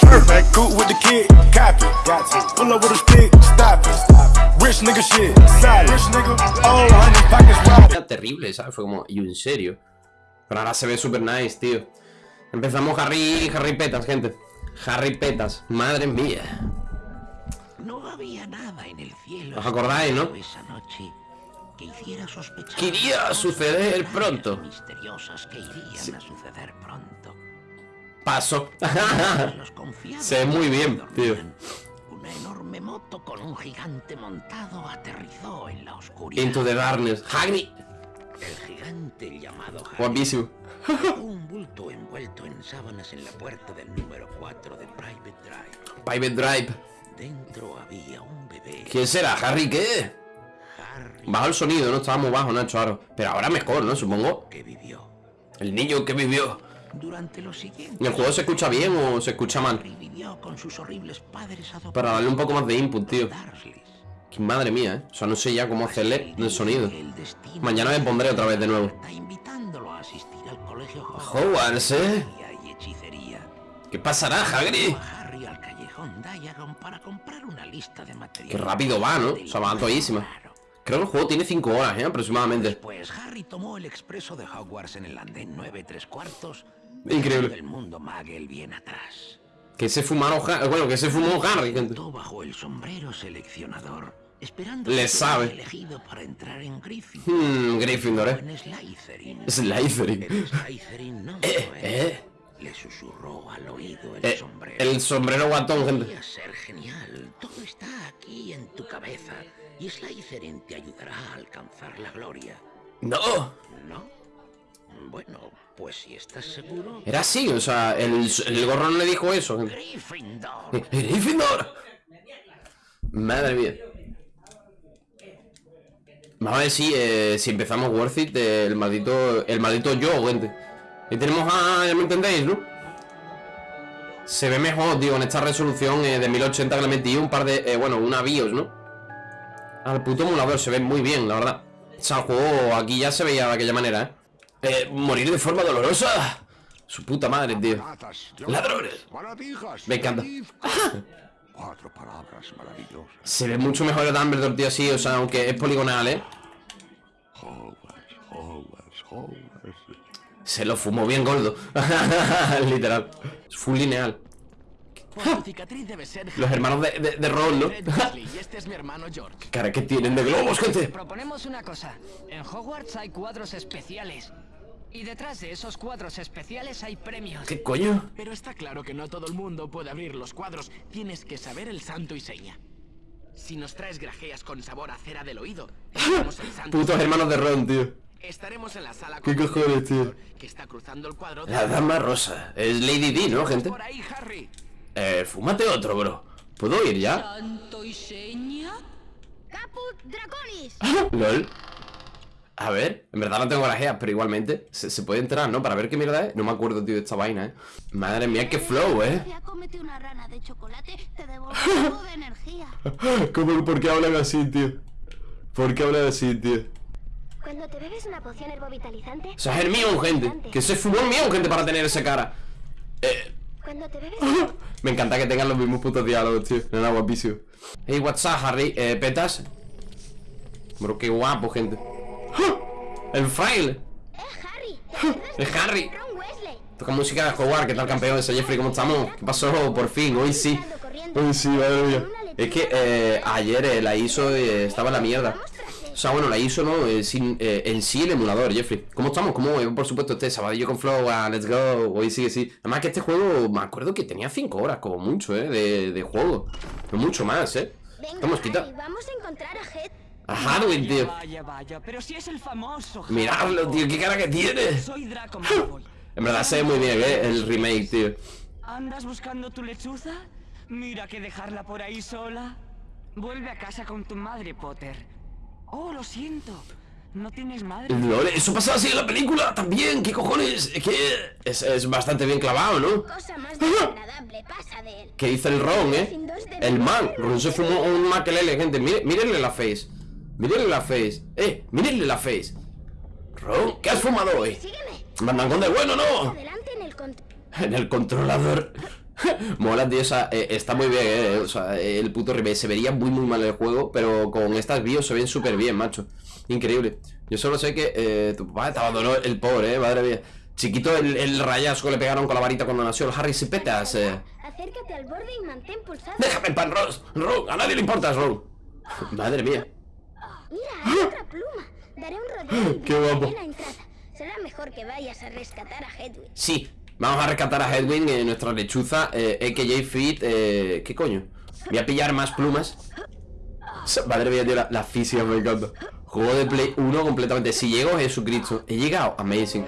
Perfect, cool with the kid, copy. Pull up with a stick, stop it. Rich nigga shit, solid. Rich nigga, oh, honey, pockets wide. Era terrible, ¿sabes? Fue como, y en serio. Pero ahora se ve super nice, tío. Empezamos Harry, Harry Petas, gente. Harry Petas, madre mía. No había nada en el cielo. ¿Os acordáis, no? Esa noche que hiciera sospechar. Que iría a suceder pronto. Misteriosas que irían a suceder pronto. Paso. Los confiados Se ve muy bien, tío. Una enorme moto con un gigante montado aterrizó en la oscuridad. Into the darkness. Hagrid. El gigante llamado Guapísimo. dejó un bulto envuelto en sábanas en la puerta del número 4 de Private Drive. Private Drive. Dentro había un bebé. ¿Quién será? ¿Harry qué? Bajo el sonido, ¿no? Estaba muy bajo, Nacho, ahora. Pero ahora mejor, ¿no? Supongo. que vivió. El niño que vivió. Durante los siguientes ¿En el juego se escucha bien o se escucha mal? Con sus horribles padres. Para darle un poco más de input, tío. Que madre mía, ¿eh? O sea, no sé ya cómo hacerle el sonido. Mañana me pondré otra vez de nuevo. Hogwarts, ¿eh? y. ¿Qué pasará, Hagrid? Qué rápido va, ¿no? O sea, va todísima. Creo que el juego tiene 5 horas, ¿eh? Aproximadamente. Pues Harry tomó el expreso de Hogwarts en el andén 9 3 cuartos. Increíble. El mundo Muggle bien atrás. Que se fumaron... Bueno, que se fumó Harry, gente. Bajo el sombrero seleccionador, esperando Le sabe. elegido para entrar en Gryffindor. Hmm, Gryffindor, ¿eh? Slytherin. Slytherin. El Slytherin no Eh, eh. Le susurró al oído el Eh, sombrero. el sombrero guatón, gente. Ser genial. Todo está aquí en tu cabeza. Y Slytherin te ayudará a alcanzar la gloria. No. ¿No? Bueno, pues si estás seguro. Era así, o sea, el, el gorro no le dijo eso. Gryffindor. Eh, ¡Gryffindor! Madre mía. Vamos a ver si, eh, si empezamos Worth It, eh, el maldito, el maldito yo, gente. Y tenemos a... ya me entendéis, ¿no? Se ve mejor, digo, en esta resolución eh, de 1080 que le metí un par de... eh, bueno, una BIOS, ¿no? Al puto emulador se ve muy bien, la verdad. O sea, el juego aquí ya se veía de aquella manera, ¿eh? Eh, morir de forma dolorosa. Su puta madre, tío. Ladrones. Me encanta. feliz. Cuatro palabras maravillosas. Se ve mucho mejor el Dumbledore, tío, así, o sea, aunque es poligonal, ¿eh? Se lo fumó bien gordo. Literal. Full lineal. Por tu cicatriz debe ser Los hermanos de, de, de Ron, ¿no? Y este es mi hermano George. Cara que tienen de globos, gente. Proponemos una cosa. En Hogwarts hay cuadros especiales. Y detrás de esos cuadros especiales hay premios. ¿Qué coño? Pero está claro que no todo el mundo puede abrir los cuadros. Tienes que saber el santo y seña. Si nos traes grajeas con sabor a cera del oído, el santo Putos hermanos de Ron, tío. Estaremos en la sala ¿Qué con cojones, tío? Que está cruzando el cuadro. de- La dama rosa. Es Lady D, ¿no, gente? Por ahí, Harry. Eh, fúmate otro, bro. ¿Puedo ir ya? ¿Santo y seña? Caput Draconis. LOL. A ver, en verdad no tengo grajeas, pero igualmente se, se puede entrar, ¿no? Para ver qué mierda es. No me acuerdo, tío, de esta vaina, ¿eh? Madre mía, qué flow, ¿eh? Ya cómete una rana de chocolate, te devolverá algo de energía. ¿Cómo, ¿Por qué hablan así, tío? ¿Por qué hablan así, tío? Cuando te bebes una poción herbovitalizante. O sea, es Hermione, gente. Que se fumó Hermione, gente, para tener esa cara. Eh, Cuando te bebes. me encanta que tengan los mismos putos diálogos, tío. Nada, guapísimo. Hey, what's up, Harry? Eh, ¿petas? Bro, qué guapo, gente. El fraile. ¡Eh, Harry! ¿Te acuerdas Es Harry. Toca música de jugar, ¿qué tal campeón? Soy Jeffrey, ¿cómo estamos? ¿Qué pasó? Por fin, hoy sí. Hoy sí, madre mía. Es que eh, ayer eh, la ISO eh, estaba en la mierda. O sea, bueno, la ISO no, eh, eh, en sí el emulador, Jeffrey. ¿Cómo estamos? ¿Cómo? por supuesto, este sabadillo con Flow, ah, let's go. Hoy sí que sí. Además que este juego, me acuerdo que tenía 5 horas, como mucho, eh, de, de juego. No mucho más, eh. Estamos vamos a encontrar a Head. A tío. Vaya, vaya, pero si es el famoso. Miradlo, tío, qué cara que tiene. Soy Draco. En verdad se ve muy bien, eh, el remake, tío. ¿Andas buscando tu lechuza? Mira que dejarla por ahí sola. Vuelve a casa con tu madre, Potter. Oh, lo siento. No tienes madre. Lol, eso pasa así en la película también, ¿qué cojones? Es que es, es bastante bien clavado, ¿no? ¿Qué dice el Ron, eh? El man, Ron se fumó un maquelele, gente. Mire, mírenle la face. Mírenle la face. Eh, mírenle la face. Ron, ¿qué has fumado hoy? Sígueme. Mandan con de bueno, ¿no? En el controlador. Mola, tío, o sea, eh, está muy bien, eh. O sea, eh, el puto remake se vería muy, muy mal el juego, pero con estas bios se ven súper bien, macho. Increíble. Yo solo sé que eh, tu papá te abandonó el pobre, eh, madre mía. Chiquito, el, el rayasco que le pegaron con la varita cuando nació el Harry Sipetas, eh. Acércate al borde y mantén pulsado. Déjame en pan, Rose. Rogue, a nadie le importas, Rogue. Madre mía. Mira, hay otra pluma. Daré un rodeo y Qué guapo. la. Será mejor que vayas a rescatar a Hedwig. Sí, vamos a rescatar a Hedwig, eh, nuestra lechuza, eh, AKJ Fit, eh, ¿qué coño? Voy a pillar más plumas Madre mía, tío, la, la física me encanta Juego de Play 1 completamente Si llego, Jesucristo, he llegado, amazing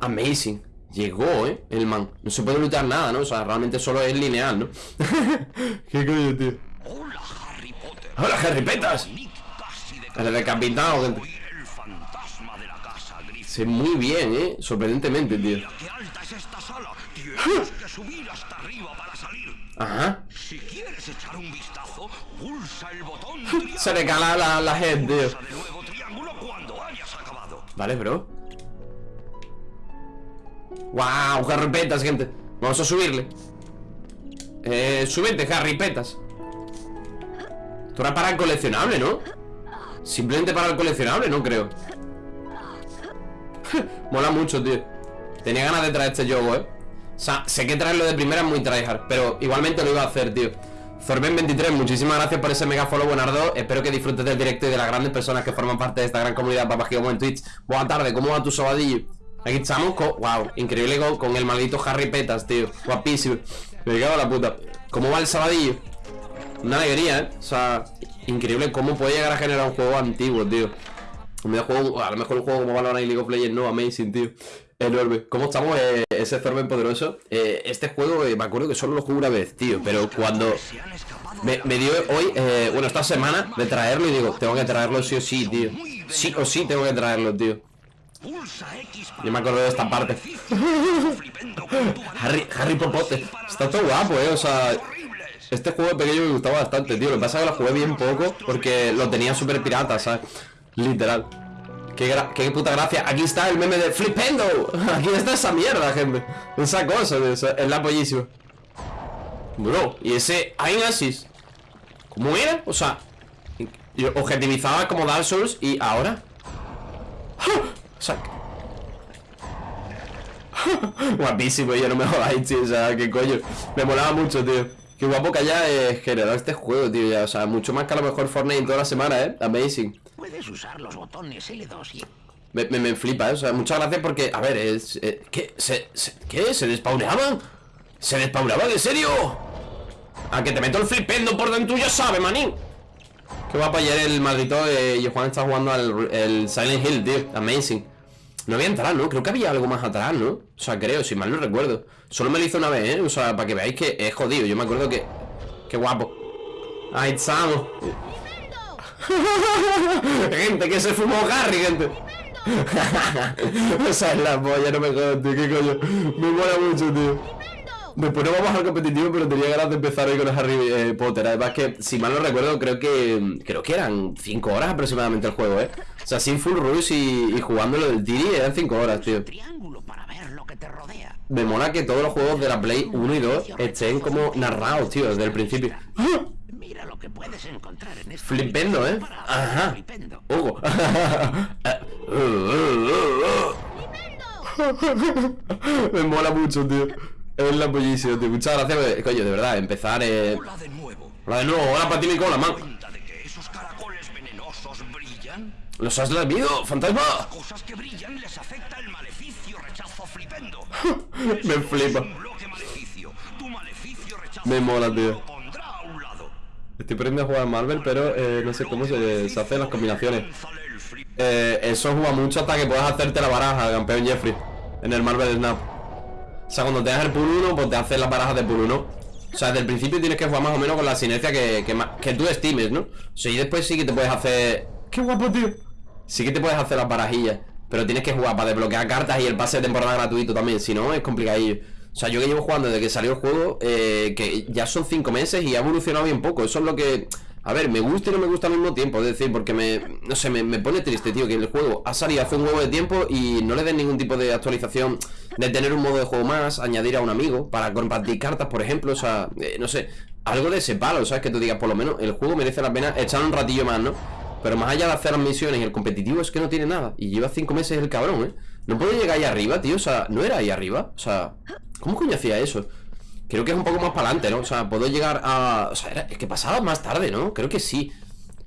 Amazing Llegó, eh, el man No se puede luchar nada, ¿no? O sea, realmente solo es lineal, ¿no? ¿Qué coño, tío? Hola, Harry Potter. ¡Hola, Harry Petas! El decapitado, gente Soy el fantasma de la Sé muy bien, eh Sorprendentemente, tío. Qué alta es esta sala. Tienes que subir hasta arriba para salir. Ajá. Si quieres echar un vistazo, pulsa el botón Se le cala la, la head, tío. De nuevo triángulo cuando hayas acabado. Vale, bro. Wow, carripetas, gente. Vamos a subirle. Eh, súbete, carripetas Esto era para el coleccionable, ¿no? Simplemente para el coleccionable, no creo Mola mucho, tío. Tenía ganas de traer este juego, eh. O sea, sé que traerlo de primera es muy tryhard Pero igualmente lo iba a hacer, tío. Zorben23, muchísimas gracias por ese mega follow, Buenardo Espero que disfrutes del directo y de las grandes personas que forman parte de esta gran comunidad Papá Gigamo en Twitch. Buenas tardes, ¿cómo va tu sabadillo? Aquí estamos con, wow, increíble con, con el maldito Harry Petas, tío. Guapísimo. Me cago en la puta. ¿Cómo va el sabadillo? Una alegría, ¿eh? O sea, increíble cómo puede llegar a generar un juego antiguo, tío un videojuego, a lo mejor un juego como Valorant y League of Legends, no, amazing, tío. Enorme. ¿Cómo estamos, eh, ese Zorben poderoso? Eh, este juego, eh, me acuerdo que solo lo jugué una vez, tío Pero cuando me, me dio hoy, eh, bueno, esta semana De traerlo y digo, tengo que traerlo sí o sí, tío. Sí o sí tengo que traerlo, tío. Yo me acuerdo de esta parte. Harry, Harry Popote. Está todo guapo, eh, o sea Este juego pequeño me gustaba bastante, tío. Lo que pasa es que lo jugué bien poco Porque lo tenía súper pirata, ¿sabes? Literal qué, qué puta gracia Aquí está el meme de Flipendo Aquí está esa mierda, gente Esa cosa, es la pollísima Bro, y ese Ainasis ¿Cómo era? O sea yo Objetivizaba como Dark Souls Y ahora ¡Ja! O sea Guapísimo, ya no me jodáis, tío. O sea, qué coño. Me molaba mucho, tío. Qué guapo que haya eh, generado este juego, tío. Ya, o sea, mucho más que a lo mejor Fortnite en toda la semana, eh. Amazing. Usar los botones L2 y Me, me, me flipa. O sea, muchas gracias porque, a ver, es. eh, ¿Qué? ¿Se, se, ¿Qué? ¿Se despauneaban? ¿Se despauneaban? ¿En serio? A que te meto el flipendo por dentro, ya sabes, manín. Qué guapo ayer el maldito eh, está jugando al Silent Hill, tío. Amazing. No había atrás, ¿no? Creo que había algo más atrás, ¿no? O sea, creo, si mal no recuerdo. Solo me lo hizo una vez, ¿eh? O sea, para que veáis que es jodido. Yo me acuerdo que. Qué guapo. Ahí estamos. gente, que se fumó Harry, gente. o sea, es la polla, no me jodas, tío. ¿Qué coño? Me mola mucho, tío. Después no vamos al competitivo, pero tenía ganas de empezar hoy con el Harry eh, Potter. Además que, si mal no recuerdo, creo que creo que eran 5 horas aproximadamente el juego, ¿eh? O sea, sin full rush y, y jugándolo del Tiri eran 5 horas, tío. triángulo para ver lo que te rodea. Me mola que todos los juegos de la Play 1 y 2 estén como narrados, tío, desde el principio. Que puedes encontrar en este Flipendo, ¿eh? Ajá. Flipendo. Hugo. Me mola mucho, tío. Es la pollísima, tío. Muchas gracias, eh, coño, de verdad. Empezar, eh. Hola de nuevo. Hola de nuevo, hola para ti, mi cola, man. ¿Cuenta de que esos caracoles venenosos brillan? ¿Los has lamido, fantasma? Cosas que brillan les afecta el maleficio rechazo flipendo. Me flipa. Me mola, tío. lo pondrá a un lado. Estoy aprendiendo a jugar a Marvel, pero eh, no sé cómo se, se hacen las combinaciones. Eh, eso juega mucho hasta que puedas hacerte la baraja, campeón Jeffrey, en el Marvel Snap. O sea, cuando tengas el pool 1, pues te haces las barajas de pool 1. O sea, desde el principio tienes que jugar más o menos con la sinergia que, que tú estimes, ¿no? O sea, y después sí que te puedes hacer... ¡Qué guapo, tío! Sí que te puedes hacer las barajillas, pero tienes que jugar para desbloquear cartas y el pase de temporada gratuito también, si no es complicadillo. O sea, yo que llevo jugando desde que salió el juego, eh, que ya son 5 meses y ha evolucionado bien poco. Eso es lo que A ver, me gusta y no me gusta al mismo tiempo, es decir, porque me, no sé, me, me pone triste, tío, que el juego ha salido hace un huevo de tiempo y no le den ningún tipo de actualización de tener un modo de juego más, añadir a un amigo para compartir cartas, por ejemplo, o sea, eh, no sé, algo de ese palo, ¿sabes? Que tú digas, por lo menos el juego merece la pena echar un ratillo más, ¿no? Pero más allá de hacer las misiones y el competitivo es que no tiene nada. Y lleva cinco meses el cabrón, ¿eh? No puede llegar ahí arriba, tío. O sea, no era ahí arriba. O sea, ¿cómo coño hacía eso? Creo que es un poco más para adelante, ¿no? O sea, puedo llegar a... O sea, era... es que pasaba más tarde, ¿no? Creo que sí.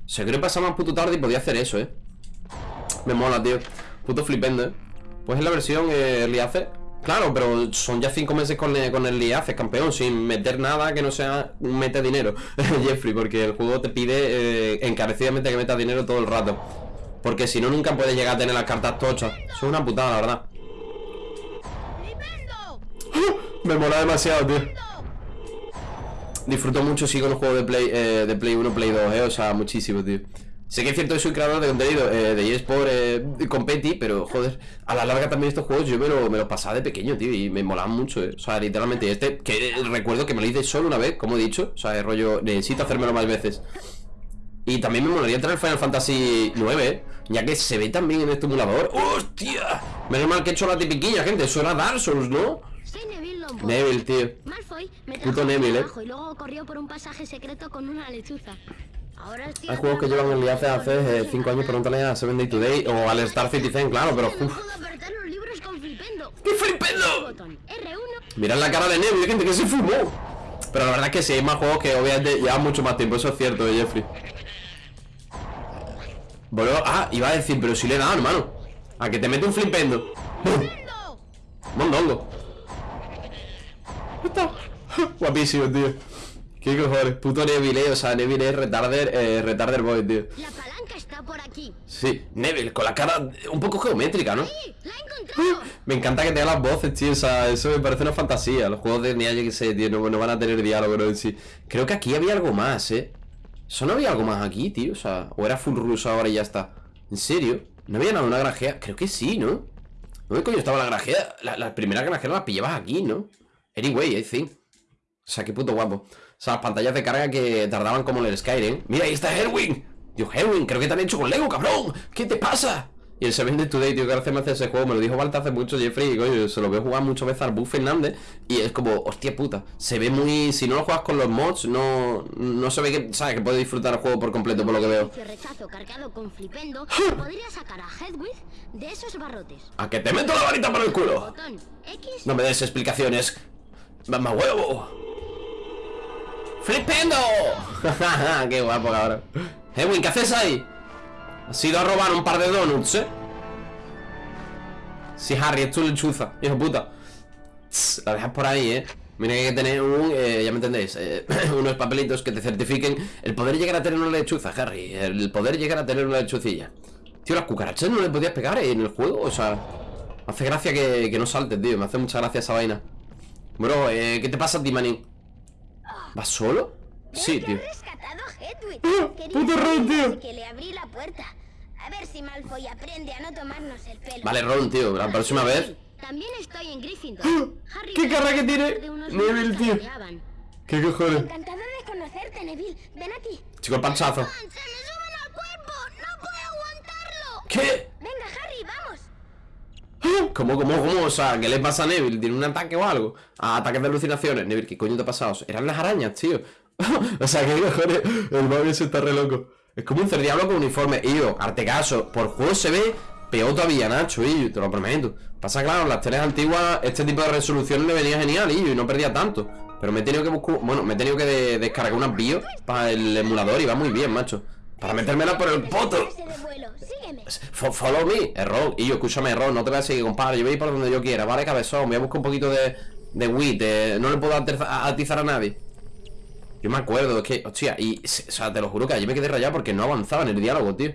O sea, creo que pasaba más puto tarde y podía hacer eso, ¿eh? Me mola, tío. Puto flipendo, ¿eh? Pues es la versión eh, Early. Claro, pero son ya cinco meses con, eh, con el Early Access, campeón, sin meter nada que no sea mete dinero, Jeffrey, porque el juego te pide eh, encarecidamente que metas dinero todo el rato. Porque si no, nunca puedes llegar a tener las cartas tochas. Eso es una putada, la verdad. Me mola demasiado, tío. Disfruto mucho, sigo los juegos de Play, eh, de Play 1, Play 2, eh, o sea, muchísimo, tío. Sé que es cierto que soy creador de contenido eh, de eSport eh, pero joder, a la larga también estos juegos yo me, lo, me los pasaba de pequeño, tío, y me molaban mucho, eh. O sea, literalmente, este, que recuerdo que me lo hice solo una vez, como he dicho, o sea, el rollo, necesito hacérmelo más veces. Y también me molaría entrar en Final Fantasy 9, ¿eh? ya que se ve también en este emulador. ¡Hostia! Menos mal que he hecho la tipiquilla, gente, eso era Dark Souls, ¿no? Neville tío. Malfoy me Puto de Neville, ¿eh? y luego corrió por un pasaje secreto con una lechuza. Ahora Hay juegos que llevan el hace hace 5 años, pregúntale a Seven Day Today o al Star Citizen, claro, pero uff. ¡Qué flipendo! Botón R1. Mirad la cara de Neville, gente, que se fumó. Pero la verdad es que sí, hay más juegos que obviamente llevan mucho más tiempo, eso es cierto, eh, Jeffrey. Volvemos- Ah, iba a decir, pero si le he dado, hermano. A que te mete un flipendo. Mondongo. Está. Guapísimo, tío. Qué cojones. Puto Neville, eh, o sea, Neville es retarder, eh, retarder boy, tío. La palanca está por aquí. Sí, Neville, con la cara un poco geométrica, ¿no? ¡Sí! ¡La he encontrado! Me encanta que tenga las voces, tío. O sea, eso me parece una fantasía. Los juegos de NEA, yo que sé, tío, no, no van a tener diálogo, ¿no? En sí. Creo que aquí había algo más, ¿eh? ¿Eso no había algo más aquí, tío? O sea, o era full ruso ahora y ya está. ¿En serio? ¿No había nada una granjera? Creo que sí, ¿no? ¿Dónde coño estaba la granjera? La, la primera granjera la pillabas aquí, ¿no? Anyway, I think. O sea, qué puto guapo. O sea, las pantallas de carga que tardaban como en el Skyrim. Mira, ahí está Herwin. Dios, Herwin, creo que te han hecho con Lego, cabrón. ¿Qué te pasa? Y el Seven Days Today, tío, que hace me hace ese juego. Me lo dijo Balta hace mucho, Jeffrey. Y coño, se lo veo jugar muchas veces al Buff Fernández. Y es como, hostia puta. Se ve muy. Si no lo juegas con los mods, no. No se ve que. ¿Sabes? Que puedes disfrutar el juego por completo, por lo que veo. Si rechazo cargado con flipendo, podría sacar a Hedwig de esos barrotes. ¡A que te meto la varita por el culo! No me des explicaciones. ¡Mamá huevo! ¡Flipendo! ¡Qué guapo, cabrón! Edwin, ¿qué haces ahí? Has ido a robar un par de donuts, ¿eh? Sí, Harry, es tu lechuza, hijo puta. Tss, La dejas por ahí, ¿eh? Mira que hay que tener un... eh, ya me entendéis eh, Unos papelitos que te certifiquen El poder llegar a tener una lechuza, Harry El poder llegar a tener una lechucilla Tío, las cucarachas no le podías pegar en el juego O sea... Hace gracia que, que no saltes, tío Me hace mucha gracia esa vaina Bro, eh, ¿qué te pasa a ti, manín? ¿Vas solo? Sí, tío. ¡Ah! Puto Ron, tío! así que le abrí la puerta. A ver si Malfoy aprende a no tomarnos el pelo. Vale, Ron, tío, la próxima vez También estoy en Gryffindor. Harry ¡Qué cara que tiene Neville, tío! ¿Qué cojones? Encantado de conocerte, Neville. Ven aquí. Chico, el panchazo ¡Se me suben al cuerpo! ¡No puedo aguantarlo! ¿Qué? Venga, Harry, vamos. ¿Cómo, cómo, cómo? O sea, ¿qué le pasa a Neville? ¿Tiene un ataque o algo? Ah, ataques de alucinaciones Neville, ¿qué coño te ha pasado? Eran las arañas, tío O sea, ¿qué cojones? El móvil se está re loco Es como un cerdiablo con uniforme Y yo, arte caso Por juego se ve peor todavía, Nacho, y yo, te lo prometo Pasa claro, las teles antiguas Este tipo de resolución me venía genial, y yo, y no perdía tanto Pero me he tenido que buscar Bueno, me he tenido que de- descargar unas BIOS Para el emulador y va muy bien, macho Para metérmela por el poto Follow me, error. Y yo, escúchame, error, no te voy a seguir, compadre. Yo voy a ir por donde yo quiera, ¿vale, cabezón? Voy a buscar un poquito de, de weed. eh, no le puedo atizar a nadie. Yo me acuerdo, es que, hostia, y, o sea, te lo juro que ayer me quedé rayado porque no avanzaba en el diálogo, tío.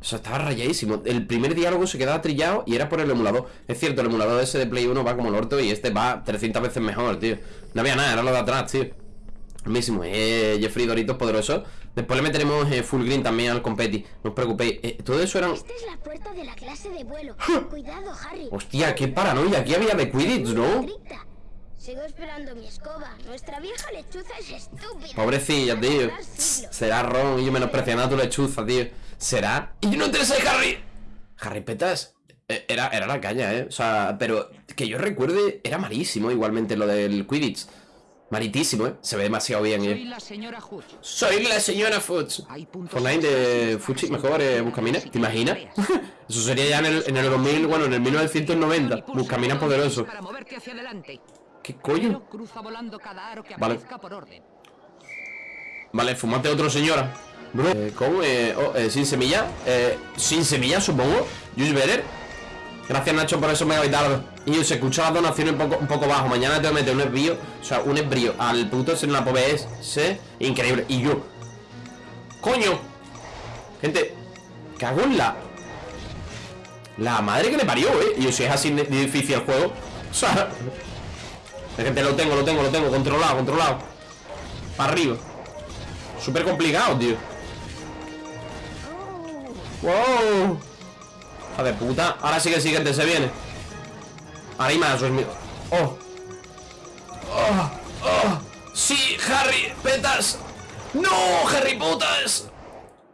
O sea, estaba rayadísimo. El primer diálogo se quedaba trillado y era por el emulador. Es cierto, el emulador ese de Play 1 va como el orto y este va 300 veces mejor, tío. No había nada, era lo de atrás, tío. Mismo, eh, Jeffrey Doritos poderoso. Después le meteremos eh, full green también al competi. No os preocupéis. Eh, todo eso eran. Esta es la puerta de la clase de vuelo. Cuidado, Harry. Hostia, qué paranoia. Aquí había de Quidditch, ¿no? Sigo esperando mi escoba. Nuestra vieja lechuza es estúpida. Pobrecilla, tío. Será Ron y yo menospreciando a tu lechuza, tío. ¿Será? Y yo no te sé, Harry. Harry Petas. eh, Era, era la caña, ¿eh? O sea, pero que yo recuerde, era malísimo igualmente lo del Quidditch. Malitísimo, ¿eh? Se ve demasiado bien, Soy ¿eh? la señora Hutch. Soy la señora Fuchs. Online de Fuchi, mejor eh, Buscamina. ¿Te imaginas? Eso sería ya en el, en el 2000, bueno, en el 1990. Buscamina poderoso. ¿Qué coño? Vale. Vale, fumate otro, señora. Bro, eh, ¿cómo? Eh, oh, eh, sin semilla. Eh, sin semilla, supongo. Juice Better. Gracias, Nacho, por eso me megavitardo. Y se escucha las donaciones un poco, un poco bajo. Mañana te voy a meter un esbrío. O sea, un esbrío al puto en la PBS. Increíble. Y yo. ¡Coño! Gente, cago en la. La madre que le parió, eh. Y si es así difícil el juego. O sea. Gente, lo tengo, lo tengo, lo tengo. Controlado, controlado. Para arriba. Súper complicado, tío. ¡Wow! Hija de puta. Ahora sí que el siguiente se viene. Ahora hay más. ¡Oh! ¡Oh! ¡Oh! ¡Sí, Harry! ¡Petas! ¡No, Harry putas!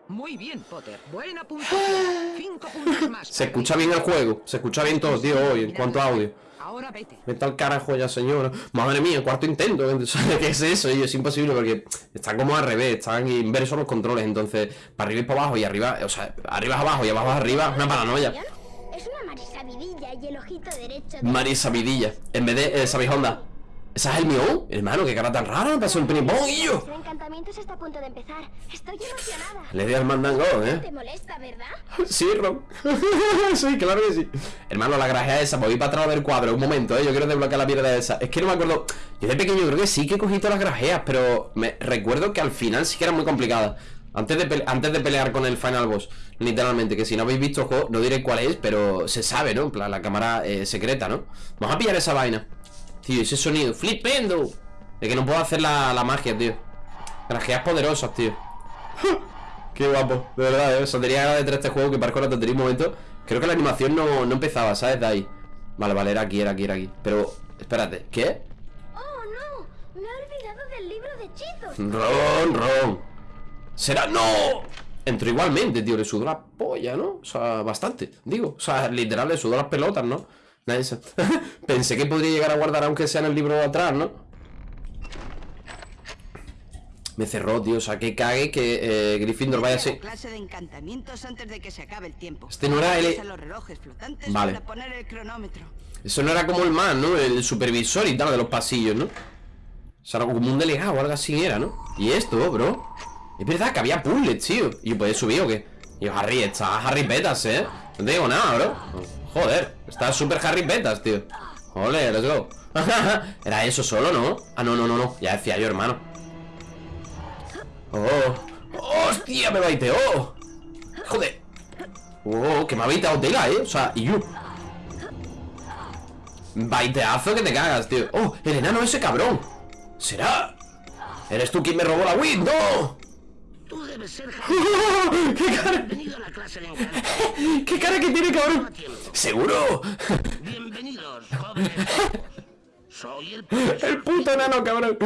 Muy bien, Potter. Buena puntuación. Cinco puntos más. Se escucha bien el juego. Se escucha bien todo, tío, hoy, en cuanto a audio. Ahora vete. Vete al carajo ya, señora. Madre mía, cuarto intento. ¿sabes ¿Qué es eso? Y es imposible porque están como al revés, están inversos los controles. Entonces, para arriba y para abajo y arriba, o sea, arriba es abajo y abajo es arriba, una paranoia. Es una marisabidilla y el ojito derecho de... Marisa Vidilla, en vez de eh, Sabijonda. ¿Esa es el mío? Hermano, qué cara tan rara, me pasó y yo. Nuestro encantamiento está a punto de empezar. Estoy emocionada. Le di al mandango, ¿eh? Te molesta, ¿verdad? Sí, Ron. sí, claro que sí. Hermano, la grajea esa, voy para atrás del cuadro. Un momento, ¿eh? Yo quiero desbloquear la mierda esa. Es que no me acuerdo. Yo de pequeño creo que sí que he cogido las grajeas, pero me recuerdo que al final sí que eran muy complicadas. Antes de, antes de pelear con el final boss, literalmente, que si no habéis visto el juego, no diré cuál es, pero se sabe, ¿no? En plan, la cámara eh, secreta, ¿no? Vamos a pillar esa vaina. Tío, ese sonido, flipendo. Es que no puedo hacer la, la magia, tío. Grajeas poderosas, tío. Qué guapo, de verdad, ¿eh? Saldría de este juego que parezco la tontería un momento. Creo que la animación no, no empezaba, ¿sabes? De ahí. Vale, vale, era aquí, era aquí, era aquí. Pero, espérate, ¿qué? Oh, no. Me he olvidado del libro de hechizos. Ron, Ron. ¿Será? ¡No! Entró igualmente, tío, le sudó la polla, ¿no? O sea, bastante, digo. O sea, literal, le sudó las pelotas, ¿no? Pensé que podría llegar a guardar aunque sea en el libro de atrás, ¿no? Me cerró, tío, o sea, que cague que eh, Gryffindor vaya así. clase de encantamientos antes de que se acabe el tiempo. Este no era el- Usa los relojes flotantes Vale. para poner el cronómetro. Eso no era como el man, ¿no? El supervisor y tal de los pasillos, ¿no? O sea, era como un delegado o algo así era, ¿no? Y esto, bro Es verdad que había puzzles, tío ¿Y puedes subir o qué? Y yo, Harry, está Harry Petas, ¿eh? No te digo nada, bro Joder, está súper Harry Petas, tío Ole, let's go Era eso solo, ¿no? Ah, no, no, no, no Ya decía yo, hermano Oh ¡Hostia, me baiteó! Joder Oh, que me ha baiteado tela, ¿eh? O sea, y yo Baiteazo que te cagas, tío Oh, el enano ese cabrón ¿Será? ¿Eres tú quien me robó la Wii? ¡No! Tú debes ser ¿Qué cara? Bienvenido a la clase de encanto. ¿Qué cara que tiene, cabrón? ¿Seguro? Bienvenidos, jóvenes. Soy el El puto enano, cabrón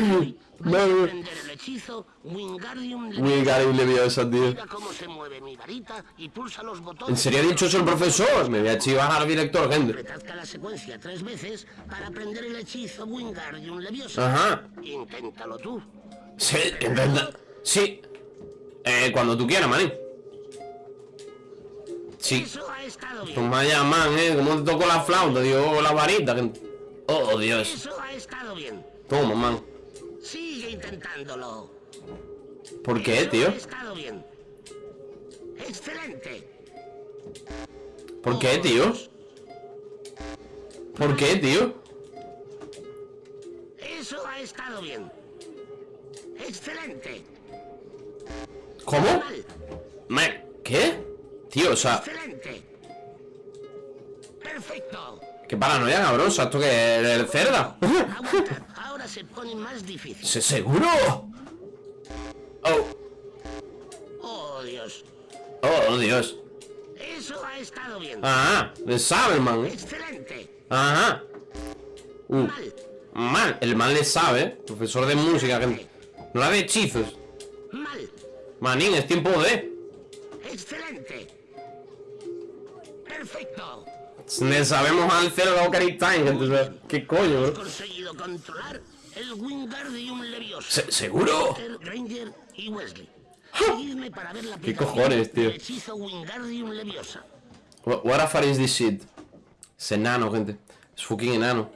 No, el hechizo Wingardium Leviosa, tío Mira cómo se mueve mi varita y pulsa los botones. ¿En serio ha dicho eso el profesor? Me voy a chivar al director, gente cada secuencia tres veces para aprender el hechizo Wingardium Leviosa. Ajá Inténtalo tú. Sí, intenta Sí Eh, cuando tú quieras, maní Sí. Toma man, eh Como te tocó la flauta, tío O la varita que- Oh, Dios Eso ha estado bien. Toma, man Sigue intentándolo. ¿Por qué, Eso tío? Ha estado bien. Excelente. ¿Por qué, tío? ¿Por qué, tío? Eso ha estado bien. Excelente. ¿Cómo? Mal. ¿Qué? Tío, o sea, Excelente. Perfecto. qué paranoia, cabrón. O sea, ¿esto que es el cerda? Ahora se pone más difícil. ¿Se seguro? Oh, Oh, Dios. oh, Dios. Eso ha estado bien. Ajá, le sabe, man. ¿eh? Excelente. Ajá. Uh, Mal. Mal, el mal le sabe. Profesor de música, gente. No la de hechizos. Manín, es tiempo de. Excelente. Perfecto. Le sabemos al cero la Ocarina Time, sea, ¿Qué coño, bro? conseguido controlar el Wingardium Leviosa. Se- ¿Seguro? Granger y Wesley. Seguidme para ver la ¿Qué cojones, tío? hechizo Wingardium Leviosa. What, the fuck is this shit? Es enano, gente. Es fucking enano.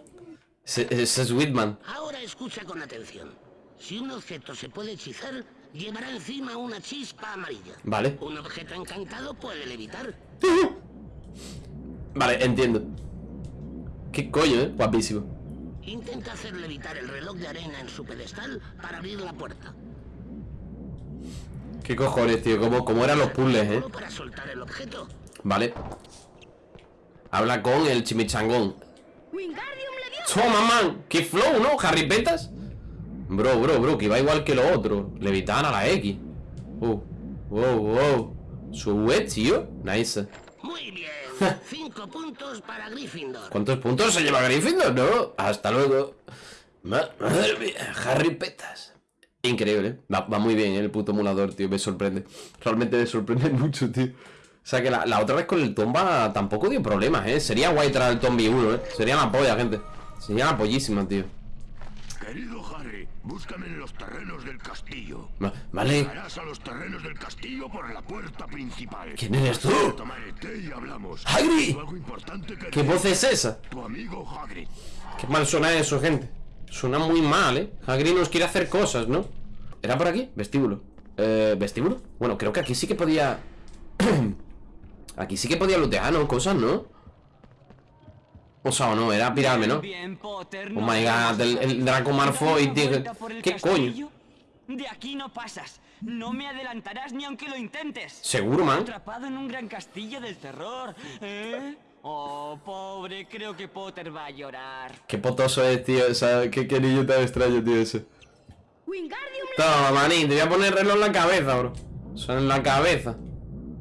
Es, es, es Whitman. Ahora escucha con atención. Si un objeto se puede hechizar, llevará encima una chispa amarilla. Vale. Un objeto encantado puede levitar. Vale, entiendo. Qué coño, eh. Guapísimo. Intenta hacer levitar el reloj de arena en su pedestal para abrir la puerta. Qué cojones, tío. ¿Cómo, cómo eran los puzzles, eh? Solo para soltar el objeto. Vale. Habla con el chimichangón. Wingardium Leviosa. Toma, man. Qué flow, ¿no? Harry Petas. Bro, bro, bro. Que va igual que lo otro. Levitan a la X. Uh. Wow, wow. Sube, tío. Nice. Muy bien. Cinco puntos para Gryffindor. ¿Cuántos puntos se lleva Gryffindor? No, hasta luego. Ma- Madre mía, Harry Petas. Increíble, va, va muy bien ¿eh? el puto emulador, tío, me sorprende. Realmente me sorprende mucho, tío. O sea que la, la otra vez con el Tomba tampoco dio problemas, ¿eh? Sería guay traer el Tombi 1, ¿eh? Sería la polla, gente. Sería la pollísima, tío. Querido búscame en los terrenos del castillo. Va- vale. Llegarás a los terrenos del castillo por la puerta principal. ¿Quién eres tú? Y hablamos. ¡Hagrid! Tengo Algo importante que ¿Qué voz es esa? Tu amigo Hagrid. Qué mal suena eso, gente. Suena muy mal, ¿eh? Hagrid nos quiere hacer cosas, ¿no? ¿Era por aquí? Vestíbulo. Eh, ¿vestíbulo? Bueno, creo que aquí sí que podía... aquí sí que podía lootear, ¿no? Cosas, ¿no? O sea, o no, era pirarme, ¿no? Bien, Potter, Oh no my god, el, el Draco Malfoy, ¿Dar una tío. vuelta por el ¿Qué coño? castillo? De aquí no pasas. No me adelantarás ni aunque lo intentes. ¿Seguro, man? Atrapado en un gran castillo del terror, ¿eh? Oh, pobre, creo que Potter va a llorar. Qué potoso es, tío. O sea, qué, qué niño tan extraño, tío, ese. Toma, manín, te voy a poner reloj en la cabeza, bro. O sea, en la cabeza.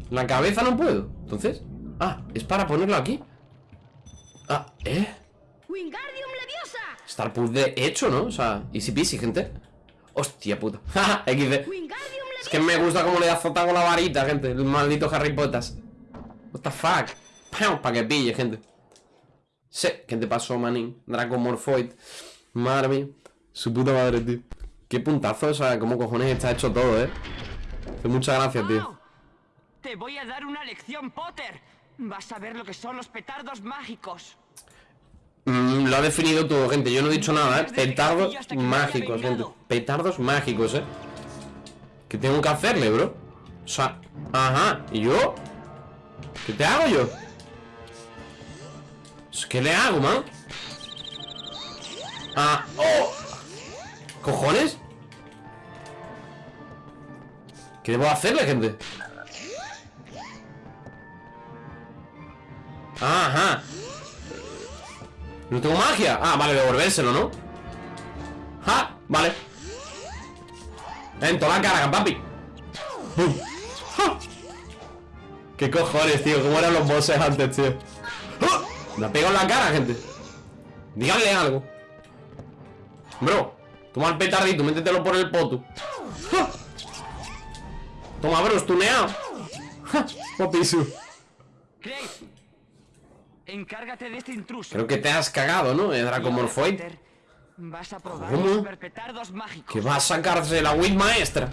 En la cabeza no puedo. Entonces. Ah, es para ponerlo aquí. Ah, ¿eh? Wingardium Leviosa. El puzzle hecho, ¿no? O sea, easy peasy, gente. Hostia puta. Jaja, XD. Es que me gusta cómo le azota con la varita, gente. El maldito Harry Potter. What the fuck. Para que pille, gente. Sí, ¿qué te pasó, manín? Draco Morphoid. Madre mía. Su puta madre, tío. Qué puntazo, o sea, cómo cojones está hecho todo, eh. Muchas gracias, tío. Te voy a dar una lección, Potter. Vas a ver lo que son los petardos mágicos. Mm, lo ha definido todo, gente. Yo no he dicho nada, ¿eh? Petardos mágicos, gente. Petardos mágicos, ¿eh? ¿Qué tengo que hacerle, bro? O sea, ajá. ¿Y yo? ¿Qué te hago yo? ¿Qué le hago, man? Ah, ¡oh! ¿Cojones? ¿Qué debo hacerle, gente? Ajá. No tengo magia. Ah, vale, devolvérselo, ¿no? ¡Ja! Vale. En toda la cara, papi. ¿Qué cojones, tío? ¿Cómo eran los bosses antes, tío? ¡Ja! Me ha pegado en la cara, gente. Díganle algo. Bro, toma el petardito, métetelo por el poto. Toma, bro, estuneado. ¡Ja! Craig, encárgate de este intruso. Creo que te has cagado, ¿no? El Draco Y ahora, Morphoid. Potter, Vas a probar ¿Cómo? mágicos. Que va a sacarse la Wit maestra.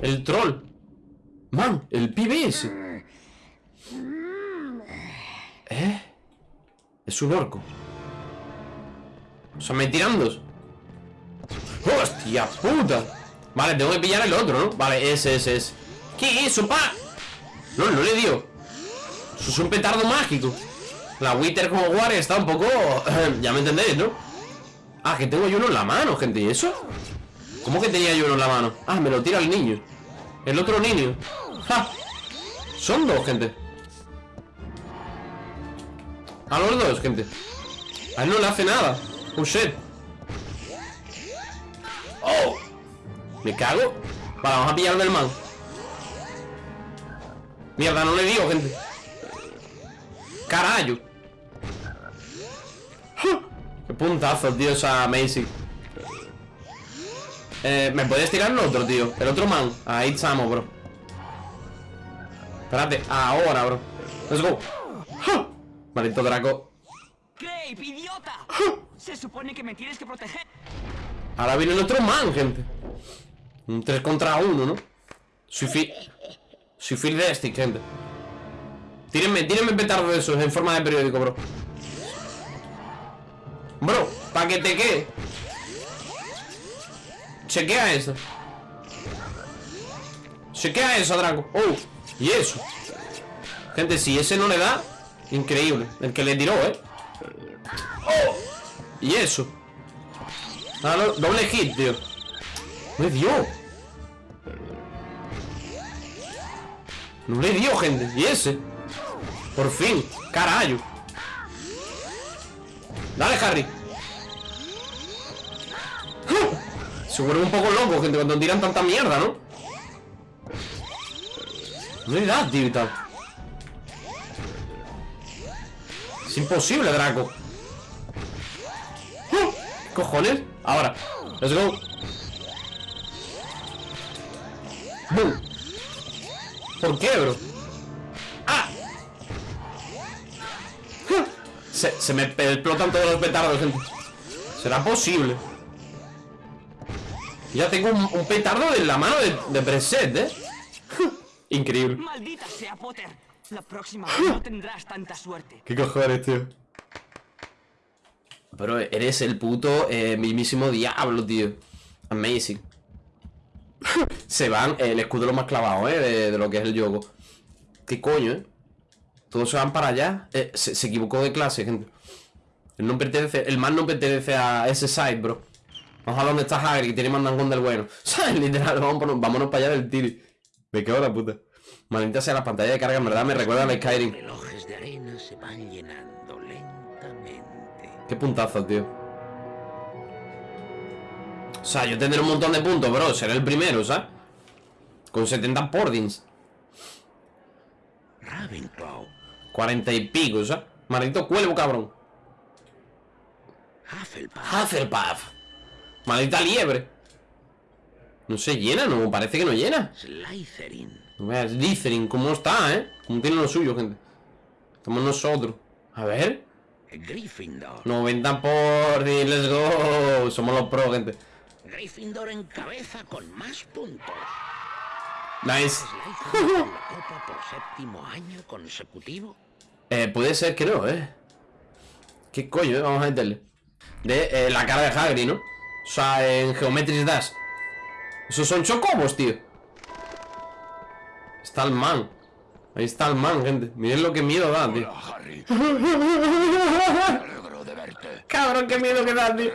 El troll. Man, el pibe ese. ¿Eh? Es un orco. O sea, me tiran dos. ¡Hostia puta! Vale, tengo que pillar el otro, ¿no? Vale, ese, ese, ese. ¿Qué es eso, pa? No, no le dio. Eso es un petardo mágico. La Wither como War está un poco... ya me entendéis, ¿no? Ah, que tengo yo uno en la mano, gente. ¿Y eso? ¿Cómo que tenía yo uno en la mano? Ah, me lo tira el niño. El otro niño. ¡Ja! Son dos, gente. A los dos, gente. A él no le hace nada. Shit. ¡Oh! Me cago. Vale, vamos a pillar del man. Mierda, no le digo, gente. Carayo. ¡Ja! ¡Qué puntazo, tío, esa Macy. Eh, ¿Me puedes tirar el otro, tío? El otro man. Ahí estamos, bro. Espérate, ahora, bro. Let's go. ¡Ja! Maldito Draco. ¡Grape, idiota! Se supone que me tienes que proteger. Ahora viene el otro man, gente. Un 3 contra 1, ¿no? Soy fi... Soy Phil de este, gente. Tírenme, tírenme petardo de esos en forma de periódico, bro. Bro, pa' que te quede. Chequea eso. Chequea eso, Draco. Oh, y eso. Gente, si ese no le da, increíble. El que le tiró, ¿eh? Oh, y eso. Ah, no, doble hit, tío. No le dio. No le dio, gente. Y ese. Por fin. Carayo. Dale, Harry. Se vuelve un poco loco, gente, cuando tiran tanta mierda, ¿no? No le da, tío. Es imposible, Draco. ¿Qué cojones? Ahora. Let's go. ¿Por qué, bro? Se, se me explotan todos los petardos, gente. ¿Será posible? Ya tengo un, un petardo en la mano de, de preset, ¿eh? Increíble. ¡Maldita sea, Potter! La próxima vez no tendrás tanta suerte. ¿Qué cojones, tío? Pero eres el puto eh, mismísimo diablo, tío. Amazing. Se van, el escudo lo más clavado, ¿eh? De, de lo que es el yogo. ¿Qué coño, eh? Todos se van para allá. Eh, se, se equivocó de clase, gente. Él no pertenece, el man no pertenece a ese site, bro. Vamos a ver dónde está Hagrid, que tiene mandangón del bueno. ¿Sabes? Literal, vámonos, vámonos para allá del tiri. Me cago en la puta. Maldita sea la pantalla de carga, en verdad me recuerda a Skyrim. Relojes de arena se van llenando lentamente. Qué puntazo, tío. O sea, yo tendré un montón de puntos, bro. Seré el primero, ¿sabes? Con 70 pordings. Ravenclaw, 40 y pico, ¿sabes? Maldito cuervo, cabrón. Hufflepuff, Hufflepuff. Maldita liebre. No se llena, no, parece que no llena. Slytherin, No veas, Slytherin, ¿cómo está, eh? ¿Cómo tiene lo suyo, gente? Estamos nosotros. A ver. Gryffindor. 90 por let's go. Somos los pro, gente. Gryffindor en cabeza con más puntos. Nice. La copa por séptimo año consecutivo. Eh, puede ser que no, eh. ¿Qué coño, eh? Vamos a meterle. De eh, la cara de Hagrid, ¿no? O sea, en Geometry Dash. Esos son chocobos, tío. Está el man. Ahí está el man, gente. Miren lo que miedo da, tío. Hola, Harry. Cabrón, qué miedo que da, tío.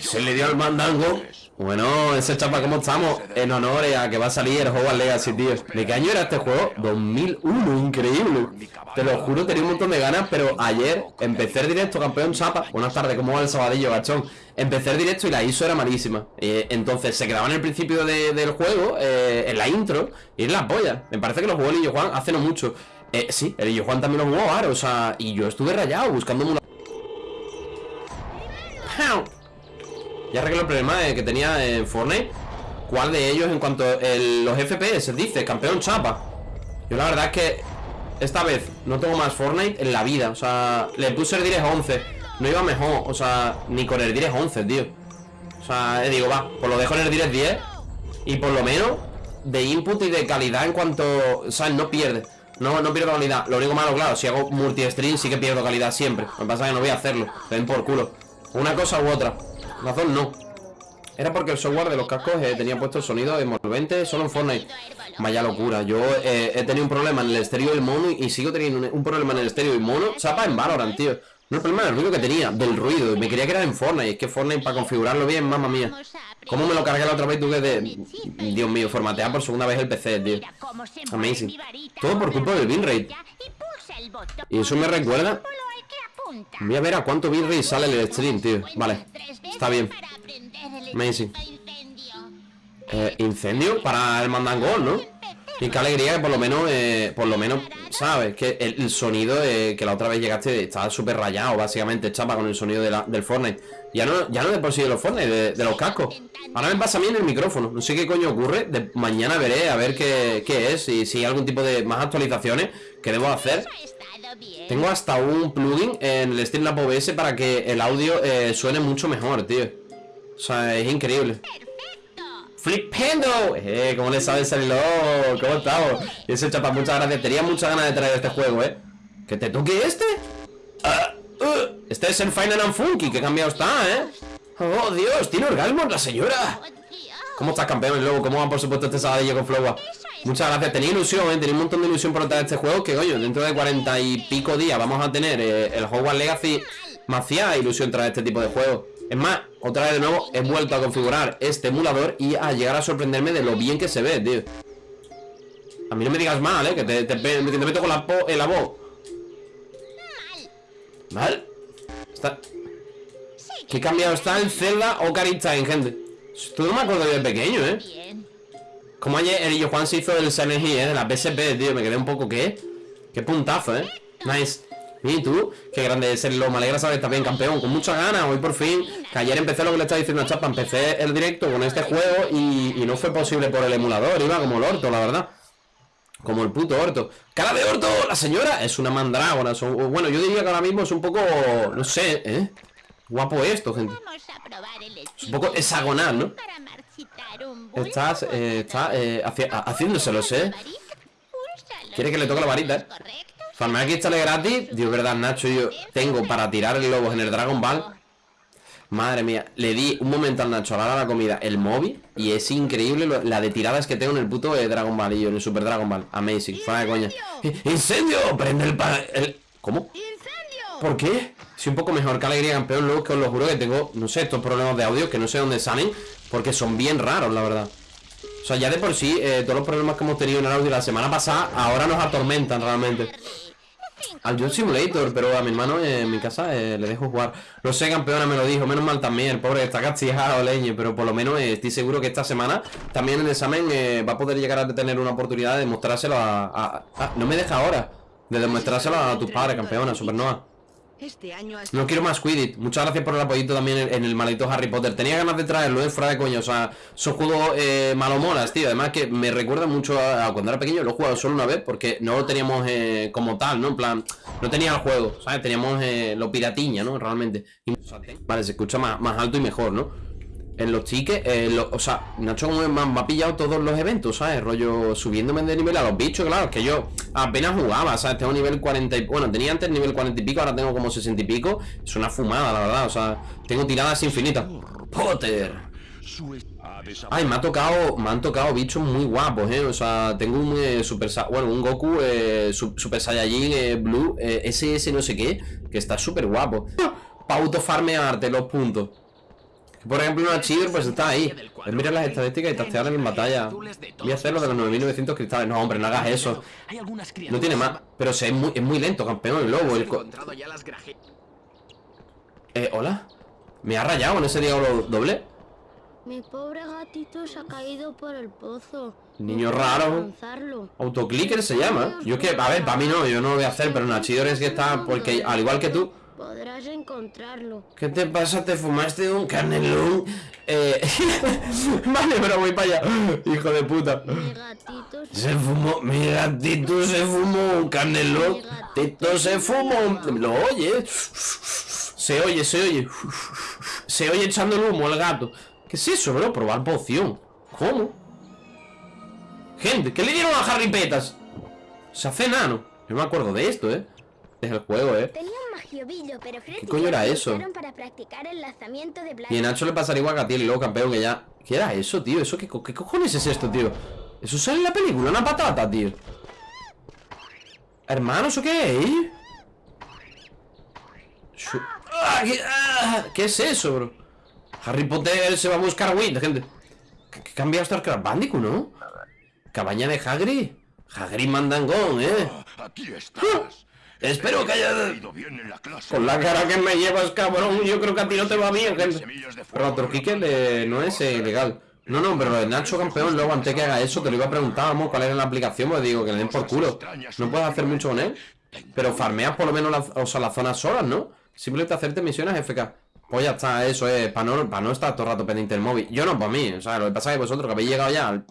Se le dio al mandango. Bueno, ese chapa, ¿cómo estamos? En honor a que va a salir el Hogwarts Legacy, tío. ¿De qué año era este juego? 2001, increíble. Te lo juro, tenía un montón de ganas, pero ayer empecé el directo, campeón chapa. Buenas tardes, ¿cómo va el sabadillo, gachón? Empecé el directo y la ISO era malísima. Eh, entonces se quedaba en el principio de- del juego, eh, en la intro, y es la polla. Me parece que lo jugó el Illo Juan hace no mucho. Eh, sí, el Illo Juan también lo jugó ahora, o sea, y yo estuve rayado buscándome una. Ya arreglé el problema que tenía en Fortnite. ¿Cuál de ellos en cuanto los FPS dice? Campeón chapa. Yo la verdad es que esta vez no tengo más Fortnite en la vida. O sea, le puse el Direct 11. No iba mejor. O sea, ni con el Direct 11, tío. O sea, eh, digo, va, pues lo dejo en el Direct 10. Y por lo menos de input y de calidad en cuanto. O sea, no pierde. No, no pierdo calidad. Lo único malo, claro, si hago multi-stream sí que pierdo calidad siempre. Lo que pasa es que no voy a hacerlo. Ven por culo. Una cosa u otra. Razón no. Era porque el software de los cascos eh, tenía puesto el sonido envolvente solo en Fortnite. Vaya locura. Yo eh, he tenido un problema en el estéreo y el mono y sigo teniendo un, problema en el estéreo y mono. Chapa en Valorant, tío. No el problema del ruido que tenía, del ruido. Me quería que era en Fortnite. Es que Fortnite para configurarlo bien, mamma mía. ¿Cómo me lo cargué la otra vez tú que de... Dios mío, formatear por segunda vez el PC, tío. Amazing. Todo por culpa del bitrate. Y eso me recuerda... Voy a ver a cuánto bitrate sale el stream, tío. Vale, está bien. Amazing. Eh, incendio para el mandangol, ¿no? Y qué alegría que por lo menos, eh, por lo menos, ¿sabes? Que el, el sonido eh, que la otra vez llegaste estaba súper rayado, básicamente, chapa, con el sonido de la- del Fortnite. Ya no, ya no de por sí de los Fortnite, de, de los cascos. Ahora me pasa a mí en el micrófono. No sé qué coño ocurre. De, mañana veré a ver qué, qué es y si hay algún tipo de más actualizaciones que debo hacer. Tengo hasta un plugin en el Streamlab OBS para que el audio eh, suene mucho mejor, tío. O sea, es increíble. ¡Flipendo! Eh, ¿cómo le sabes salir? ¿Cómo estamos? Y ese chapa, muchas gracias. Tenía muchas ganas de traer este juego, ¿eh? ¿Que te toque este? Ah, uh, este es el Final and Funky, que cambiado está, ¿eh? ¡Oh, Dios! ¡Tiene orgasmos la señora! ¿Cómo estás, campeón, lobo? ¿Cómo va, por supuesto, este sabadillo con Flowa? Muchas gracias. Tenía ilusión, ¿eh? Tenía un montón de ilusión por traer este juego. Que, coño, dentro de cuarenta y pico días vamos a tener eh, el Hogwarts Legacy. Me ilusión traer este tipo de juegos. Es más, otra vez de nuevo he vuelto a configurar este emulador y a llegar a sorprenderme de lo bien que se ve, tío. A mí no me digas mal, ¿eh? Que te, te, te meto con la, en voz. ¿Mal? ¿Qué cambiado está el Zelda Ocarina Time, gente? Esto no me acuerdo yo de pequeño, ¿eh? Como ayer el Juan se hizo el Silent Hill, ¿eh? De la PSP, tío, me quedé un poco, ¿qué? Qué puntazo, ¿eh? Nice ¿Y tú? Qué grande es el lo, me alegra saber que estás bien campeón Con muchas ganas, hoy por fin Que ayer empecé lo que le estaba diciendo a Chapa Empecé el directo con este juego y, y no fue posible por el emulador Iba como el orto, la verdad como el puto orto ¡Cara de orto! La señora es una mandrágora son- Bueno, yo diría que ahora mismo es un poco... No sé, ¿eh? Guapo esto, gente Es un poco hexagonal, ¿no? Estás, eh, está eh, haci- ha- haciéndoselos, ¿eh? Quiere que le toque la varita, ¿eh? Farmear aquí sale gratis. Dios, verdad, Nacho, yo tengo para tirar el lobo en el Dragon Ball. Madre mía, le di un momento al Nacho a la hora de la comida el móvil Y es increíble lo- la de tiradas que tengo en el puto eh, Dragon Ball Y yo en el Super Dragon Ball, amazing, fuera de coña. ¡Eh, ¡Incendio! Prende el, el... ¿Cómo? ¿Por qué? Si un poco mejor que alegría campeón Luego que os lo juro que tengo, no sé, estos problemas de audio Que no sé dónde salen Porque son bien raros, la verdad O sea, ya de por sí, eh, todos los problemas que hemos tenido en el audio la semana pasada Ahora nos atormentan realmente al Job Simulator, pero a mi hermano en mi casa eh, le dejo jugar. Lo sé, campeona, me lo dijo. Menos mal también, el pobre está castigado, leñe. Pero por lo menos eh, estoy seguro que esta semana también el examen va a poder llegar a tener una oportunidad de demostrárselo a. a- a- no me deja ahora. De demostrárselo a tus padres, campeona, Supernova. Este año has No quiero más Quidditch. Muchas gracias por el apoyito también en, en el maldito Harry Potter. Tenía ganas de traerlo, eh, fuera de coño. O sea, son juegos eh, malomolas, tío. Además que me recuerda mucho a, a cuando era pequeño. Lo he jugado solo una vez porque no lo teníamos eh, como tal, ¿no? En plan, no tenía el juego, ¿sabes? Teníamos eh, lo piratiña, ¿no? Realmente. Vale, se escucha más, más alto y mejor, ¿no? En los tickets, eh, o sea, Nacho me, me ha pillado todos los eventos, ¿sabes? Rollo subiéndome de nivel a los bichos, claro, que yo apenas jugaba, ¿sabes? Tengo nivel 40 y... Bueno, tenía antes nivel 40 y pico, ahora tengo como 60 y pico. Es una fumada, la verdad, o sea, tengo tiradas infinitas. Potter. Ay, me ha tocado, me han tocado bichos muy guapos, eh. O sea, tengo un eh, super, bueno, un Goku eh, su- Super Saiyajin eh, Blue eh, SS no sé qué, que está súper guapo. Para autofarmearte los puntos. Que, Por ejemplo, una Chiver pues está ahí. Mira las estadísticas y tastear en batalla. Voy a hacer lo de los 9900 cristales. No, hombre, no hagas eso. No tiene más. Pero se- es muy, es muy lento, campeón, el lobo. El co- eh, hola. ¿Me ha rayado en ese diablo doble? Mi pobre gatito se ha caído por el pozo. Niño raro. Autoclicker se llama. Yo es que, a ver, para mí no, yo no lo voy a hacer, pero Nachidor es que está, porque al igual que tú. Podrás encontrarlo. ¿Qué te pasa? ¿Te fumaste un canelón? Eh... vale, pero voy para allá. Hijo de puta. Mi gatito se... Fumó, mi gatito se fumó un canelón. Tito se fumó. ¿Lo oyes? Se oye, se oye. Se oye echando el humo al gato. ¿Qué es eso, bro? Probar poción. ¿Cómo? Gente, ¿qué le dieron a Harry Petas? Se hace enano. Yo me acuerdo de esto, ¿eh? Es el juego, ¿eh? Tenía un magiobillo, pero ¿Qué coño era eso? para practicar el lanzamiento de Y a Nacho le pasaría igual que a ti, el luego campeón, que ya... ¿Qué era eso, tío? ¿Eso qué, co- qué cojones es esto, tío? ¿Eso sale en la película? ¿Una patata, tío? Hermano, ¿eso qué es? ¡Ah! ¿Qué, ah! ¿Qué es eso, bro? Harry Potter se va a buscar a Wind, gente. ¿Qué, qué cambiado está el Crash Bandicoot, no? Cabaña de Hagrid. Hagrid mandangón, ¿eh? Aquí estás. Espero que haya... Te ha ido bien en la clase. Con la cara que me llevas, cabrón, yo creo que a ti no te va bien, gente. Pero a Turquique le- no es eh, ilegal. No, no, pero de Nacho campeón, luego antes que haga eso, te lo iba a preguntar, vamos, cuál era la aplicación, pues digo, que le den por culo. No puedes hacer mucho con él. Pero farmeas por lo menos las, o sea, las zonas solas, ¿no? Simplemente hacerte misiones FK. Pues ya está, eso es, para no, para no estar todo el rato pendiente del móvil. Yo no, para mí, o sea, lo que pasa es que vosotros que habéis llegado ya al